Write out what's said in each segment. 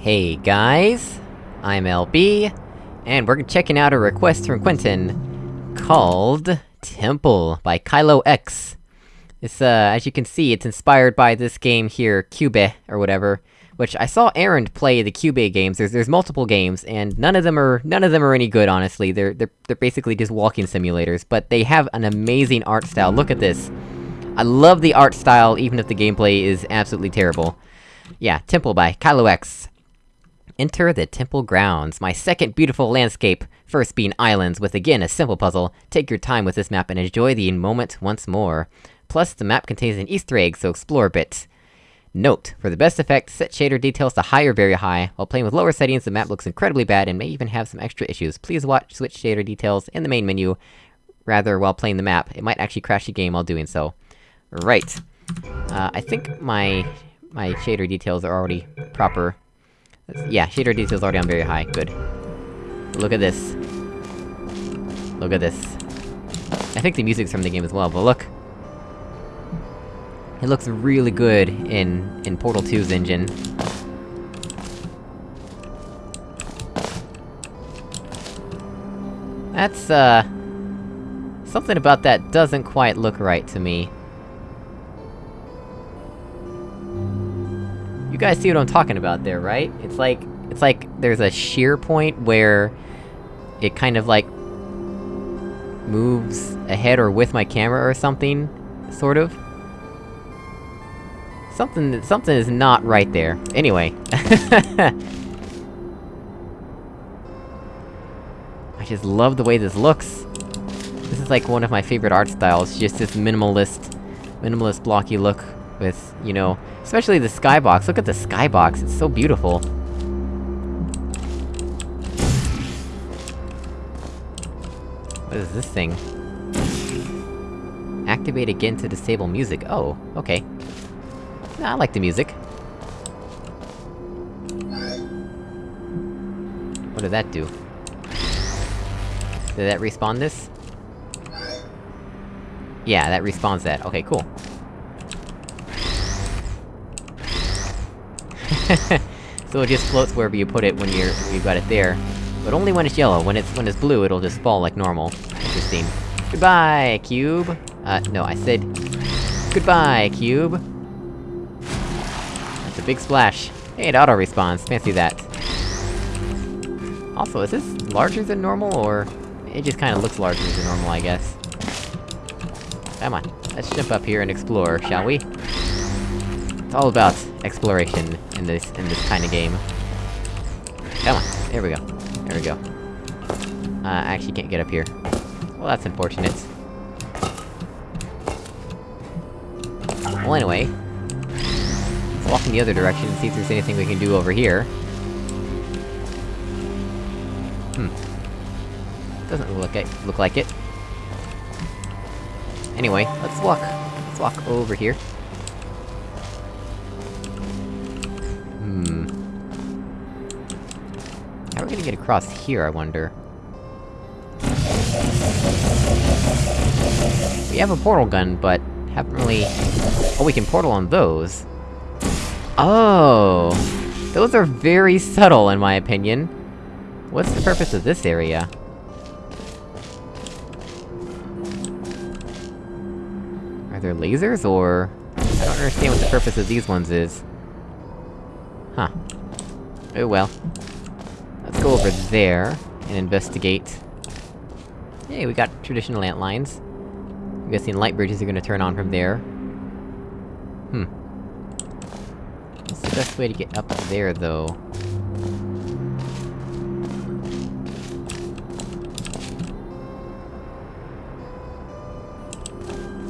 Hey guys, I'm LB, and we're checking out a request from Quentin, called Temple by Kylo X. It's, uh, as you can see, it's inspired by this game here, Cube, or whatever, which I saw Aaron play the Cube games, there's- there's multiple games, and none of them are- none of them are any good, honestly, they're- they're- they're basically just walking simulators, but they have an amazing art style, look at this! I love the art style, even if the gameplay is absolutely terrible. Yeah, Temple by Kylo X. Enter the temple grounds, my second beautiful landscape, first being islands with again a simple puzzle. Take your time with this map and enjoy the moment once more. Plus, the map contains an easter egg, so explore a bit. Note, for the best effect, set shader details to high or very high. While playing with lower settings, the map looks incredibly bad and may even have some extra issues. Please watch switch shader details in the main menu, rather while playing the map. It might actually crash the game while doing so. Right. Uh, I think my... my shader details are already proper. Yeah, shader details already on very high, good. Look at this. Look at this. I think the music's from the game as well, but look! It looks really good in- in Portal 2's engine. That's, uh... Something about that doesn't quite look right to me. You guys see what I'm talking about there, right? It's like... It's like there's a shear point where... It kind of like... moves ahead or with my camera or something, sort of. Something- something is not right there. Anyway. I just love the way this looks. This is like one of my favorite art styles, just this minimalist... minimalist blocky look with, you know... Especially the skybox, look at the skybox, it's so beautiful. What is this thing? Activate again to disable music. Oh, okay. I like the music. What did that do? Did that respawn this? Yeah, that respawns that. Okay, cool. so it just floats wherever you put it when you're- you've got it there. But only when it's yellow, when it's- when it's blue, it'll just fall like normal. Interesting. Goodbye, cube! Uh, no, I said... Goodbye, cube! That's a big splash. Hey, it auto-respawns, fancy that. Also, is this larger than normal, or... It just kinda looks larger than normal, I guess. Come on, let's jump up here and explore, shall we? It's all about exploration in this- in this kinda game. Come on, there we go. There we go. Uh, I actually can't get up here. Well, that's unfortunate. Well, anyway... Let's walk in the other direction and see if there's anything we can do over here. Hmm. Doesn't look like look like it. Anyway, let's walk. Let's walk over here. How are we gonna get across here, I wonder? We have a portal gun, but haven't really... Oh, we can portal on those. Oh! Those are very subtle, in my opinion. What's the purpose of this area? Are there lasers, or...? I don't understand what the purpose of these ones is. Huh. Oh well. Go over there, and investigate. Hey, we got traditional ant lines. I'm guessing light bridges are gonna turn on from there. Hmm. What's the best way to get up there, though?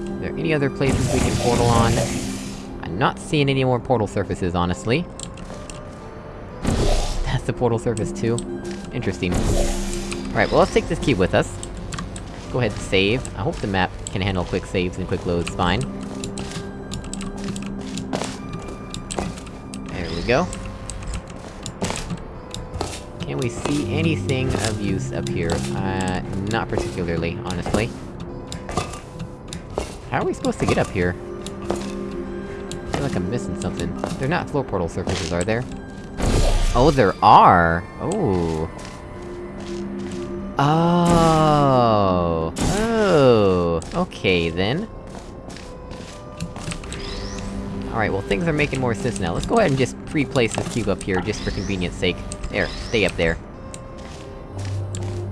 Are there any other places we can portal on? I'm not seeing any more portal surfaces, honestly. The portal surface too? Interesting. Alright, well let's take this cube with us. Go ahead and save. I hope the map can handle quick saves and quick loads fine. There we go. Can we see anything of use up here? Uh, not particularly, honestly. How are we supposed to get up here? I feel like I'm missing something. They're not floor portal surfaces, are there? Oh, there are! Oh. Oh. Oh. Okay, then. Alright, well things are making more sense now. Let's go ahead and just pre-place this cube up here, just for convenience sake. There, stay up there.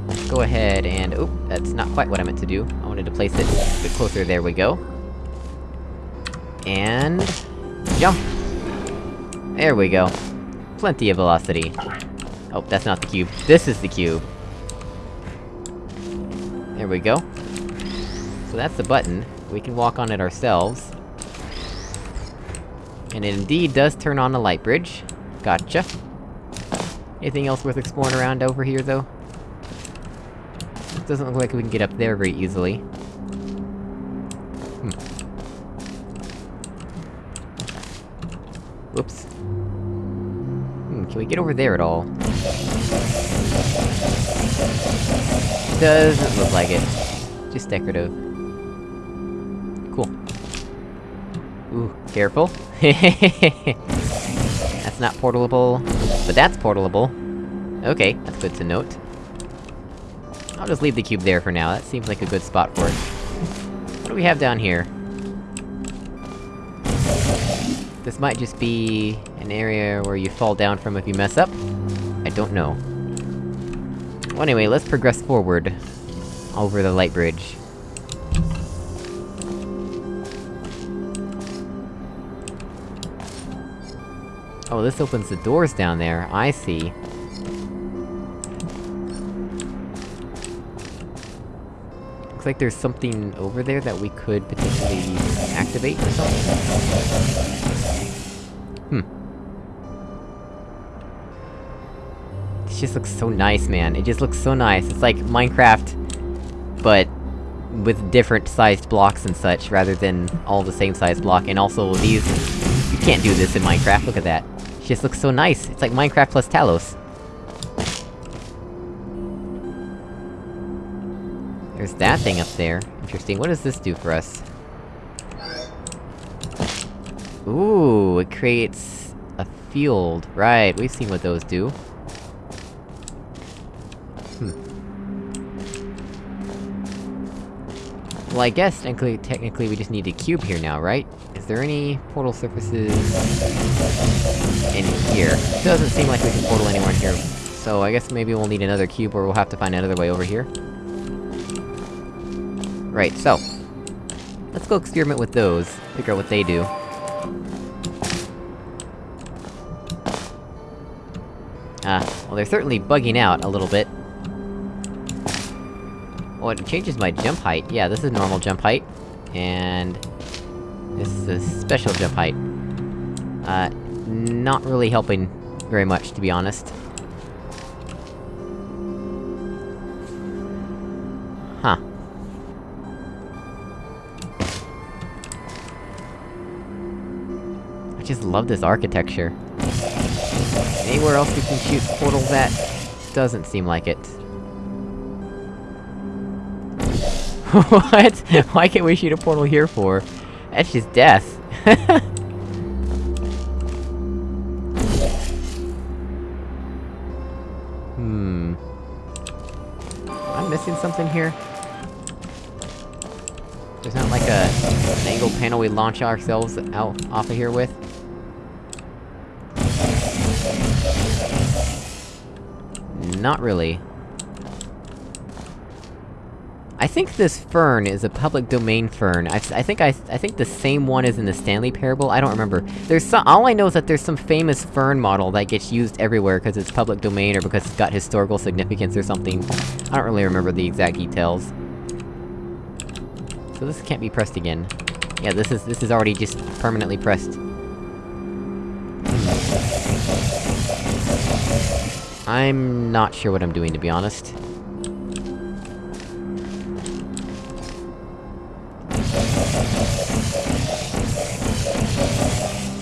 Let's go ahead and- oh, that's not quite what I meant to do. I wanted to place it a bit closer, there we go. And... jump! There we go. Plenty of velocity. Oh, that's not the cube. This is the cube. There we go. So that's the button. We can walk on it ourselves. And it indeed does turn on the light bridge. Gotcha. Anything else worth exploring around over here, though? It Doesn't look like we can get up there very easily. Hmm. Whoops. Can we get over there at all? Doesn't look like it. Just decorative. Cool. Ooh, careful. that's not portable, but that's portable. Okay, that's good to note. I'll just leave the cube there for now, that seems like a good spot for it. What do we have down here? This might just be... an area where you fall down from if you mess up? I don't know. Well anyway, let's progress forward. Over the light bridge. Oh, this opens the doors down there, I see. Looks like there's something over there that we could potentially activate or something? Hmm. This just looks so nice, man. It just looks so nice. It's like Minecraft, but with different sized blocks and such, rather than all the same size block, and also these... You can't do this in Minecraft, look at that. It just looks so nice. It's like Minecraft plus Talos. There's that thing up there. Interesting, what does this do for us? Ooh, it creates... a field. Right, we've seen what those do. Hmm. Well, I guess technically, technically we just need a cube here now, right? Is there any portal surfaces... in here? Doesn't seem like we can portal anywhere in here. So I guess maybe we'll need another cube, or we'll have to find another way over here. Right, so... Let's go experiment with those, figure out what they do. Ah, well they're certainly bugging out a little bit. Oh, it changes my jump height. Yeah, this is normal jump height. And... This is a special jump height. Uh, not really helping very much, to be honest. Huh. I just love this architecture. Anywhere else we can shoot portals at? Doesn't seem like it. what? Why can't we shoot a portal here for? That's just death. hmm... I'm missing something here? There's not like a... an angle panel we launch ourselves out- off of here with? Not really. I think this fern is a public domain fern. I, I think I- I think the same one is in the Stanley Parable, I don't remember. There's some- all I know is that there's some famous fern model that gets used everywhere because it's public domain or because it's got historical significance or something. I don't really remember the exact details. So this can't be pressed again. Yeah, this is- this is already just permanently pressed. I'm not sure what I'm doing, to be honest.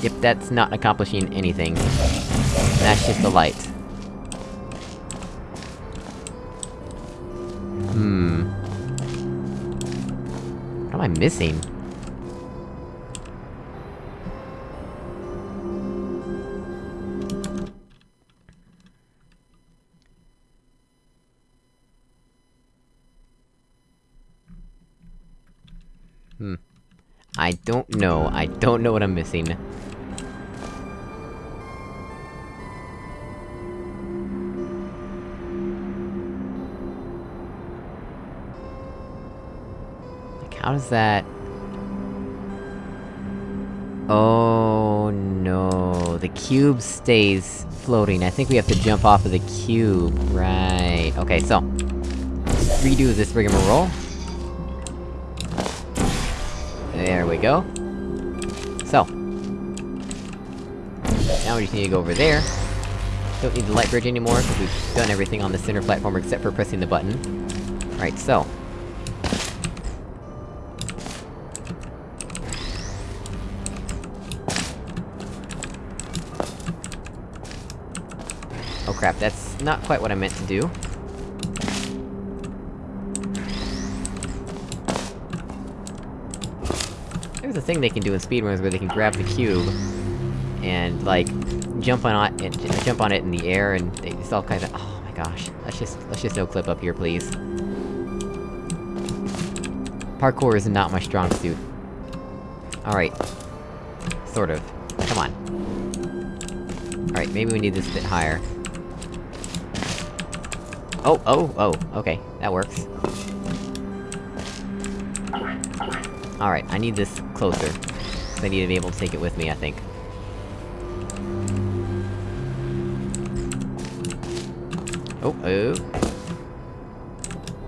Yep, that's not accomplishing anything. That's just the light. Hmm... What am I missing? I don't know, I don't know what I'm missing. Like, how does that... Oh no, the cube stays floating. I think we have to jump off of the cube. Right, okay, so... Redo this rigmarole. There we go. So. Now we just need to go over there. Don't need the light bridge anymore, because we've done everything on the center platform except for pressing the button. Right, so. Oh crap, that's not quite what I meant to do. There's a thing they can do in speedruns where they can grab the cube... and, like, jump on it, and jump on it in the air, and they, it's all kinds of- oh my gosh. Let's just- let's just no clip up here, please. Parkour is not my strong suit. Alright. Sort of. Come on. Alright, maybe we need this a bit higher. Oh, oh, oh, okay, that works. Alright, I need this closer. I need to be able to take it with me, I think. Oh, oh.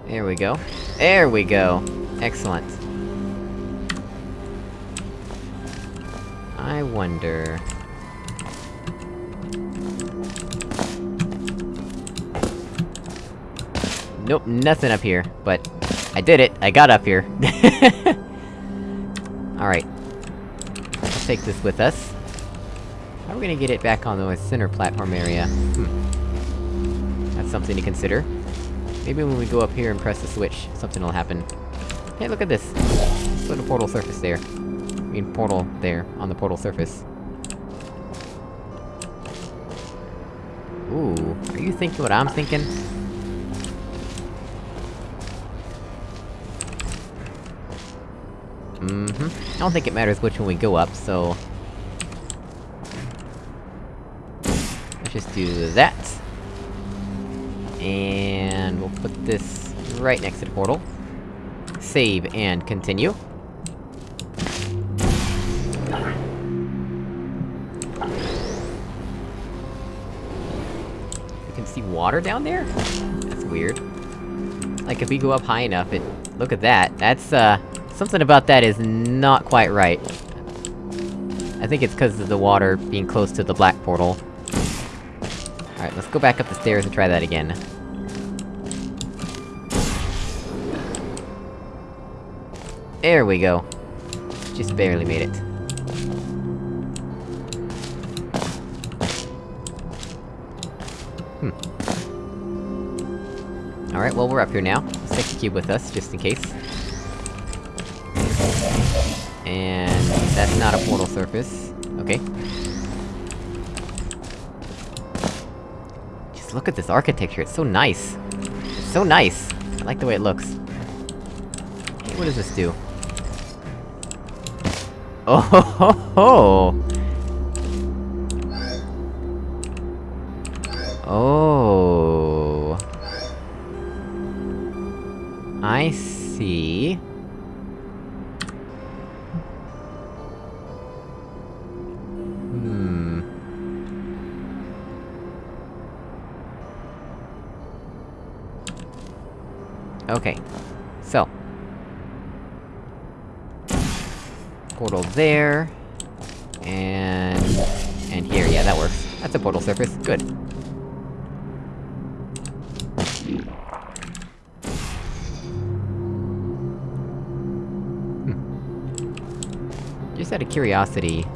There we go. There we go! Excellent. I wonder... Nope, nothing up here, but... I did it! I got up here! Alright. Let's take this with us. How are we gonna get it back on the center platform area? Hmm. That's something to consider. Maybe when we go up here and press the switch, something will happen. Hey, look at this! Put Little portal surface there. I mean, portal there, on the portal surface. Ooh, are you thinking what I'm thinking? Mm-hmm. I don't think it matters which one we go up, so... Let's just do that. And we'll put this right next to the portal. Save and continue. You can see water down there? That's weird. Like, if we go up high enough, it- look at that, that's, uh... Something about that is not quite right. I think it's because of the water being close to the black portal. Alright, let's go back up the stairs and try that again. There we go. Just barely made it. Hmm. Alright, well we're up here now. Let's take the cube with us, just in case. And... that's not a portal surface. Okay. Just look at this architecture, it's so nice! It's so nice! I like the way it looks. What does this do? Oh ho ho ho! Okay. So. Portal there. And... And here, yeah, that works. That's a portal surface, good. Hmm. Just out of curiosity...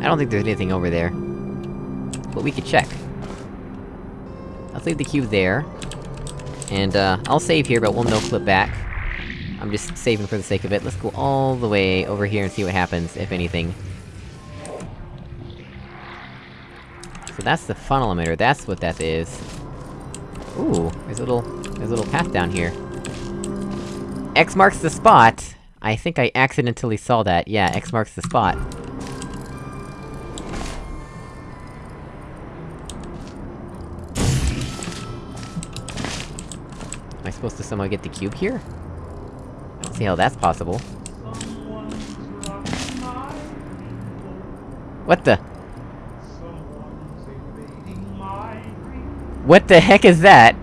I don't think there's anything over there. But we could check. Let's leave the cube there. And, uh, I'll save here, but we'll no-clip back. I'm just saving for the sake of it. Let's go all the way over here and see what happens, if anything. So that's the funnel emitter, that's what that is. Ooh, there's a little... there's a little path down here. X marks the spot! I think I accidentally saw that, yeah, X marks the spot. I supposed to somehow get the cube here? I don't see how that's possible. What the? What the heck is that?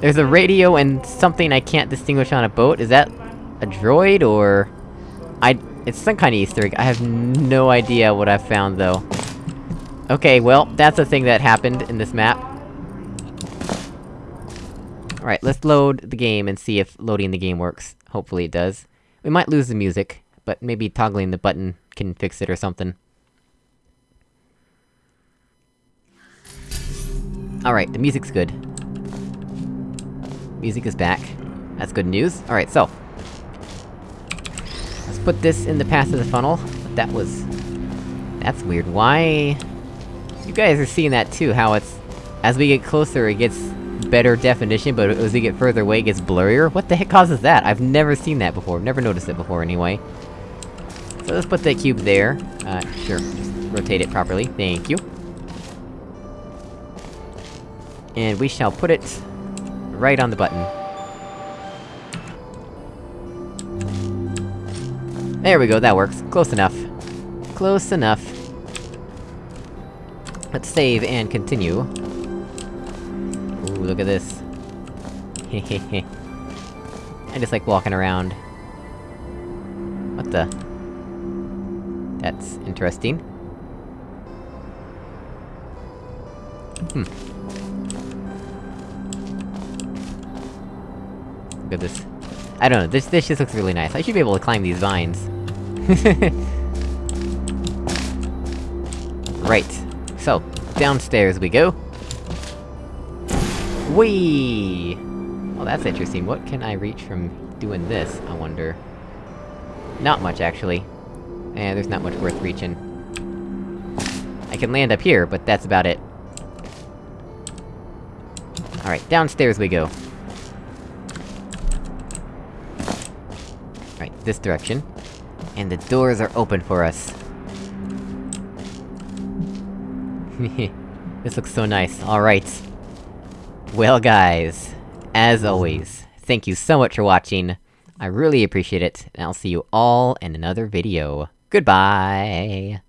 There's a radio and something I can't distinguish on a boat, is that... a droid, or... I- it's some kind of easter egg, I have no idea what I've found, though. Okay, well, that's a thing that happened in this map. Alright, let's load the game and see if loading the game works. Hopefully it does. We might lose the music, but maybe toggling the button can fix it or something. Alright, the music's good. Music is back. That's good news. Alright, so... Let's put this in the path of the funnel. That was... That's weird. Why... You guys are seeing that too, how it's... As we get closer, it gets better definition, but as we get further away, it gets blurrier? What the heck causes that? I've never seen that before, never noticed it before anyway. So let's put that cube there. Uh, sure, just rotate it properly, thank you. And we shall put it... right on the button. There we go, that works. Close enough. Close enough. Let's save and continue. Look at this. Hehehe. I just like walking around. What the? That's interesting. Hmm. Look at this. I don't know, this- this just looks really nice. I should be able to climb these vines. right. So, downstairs we go. Whee! Well, that's interesting. What can I reach from doing this, I wonder? Not much, actually. Eh, there's not much worth reaching. I can land up here, but that's about it. Alright, downstairs we go. Right, this direction. And the doors are open for us. this looks so nice, alright. Well guys, as always, thank you so much for watching, I really appreciate it, and I'll see you all in another video. Goodbye!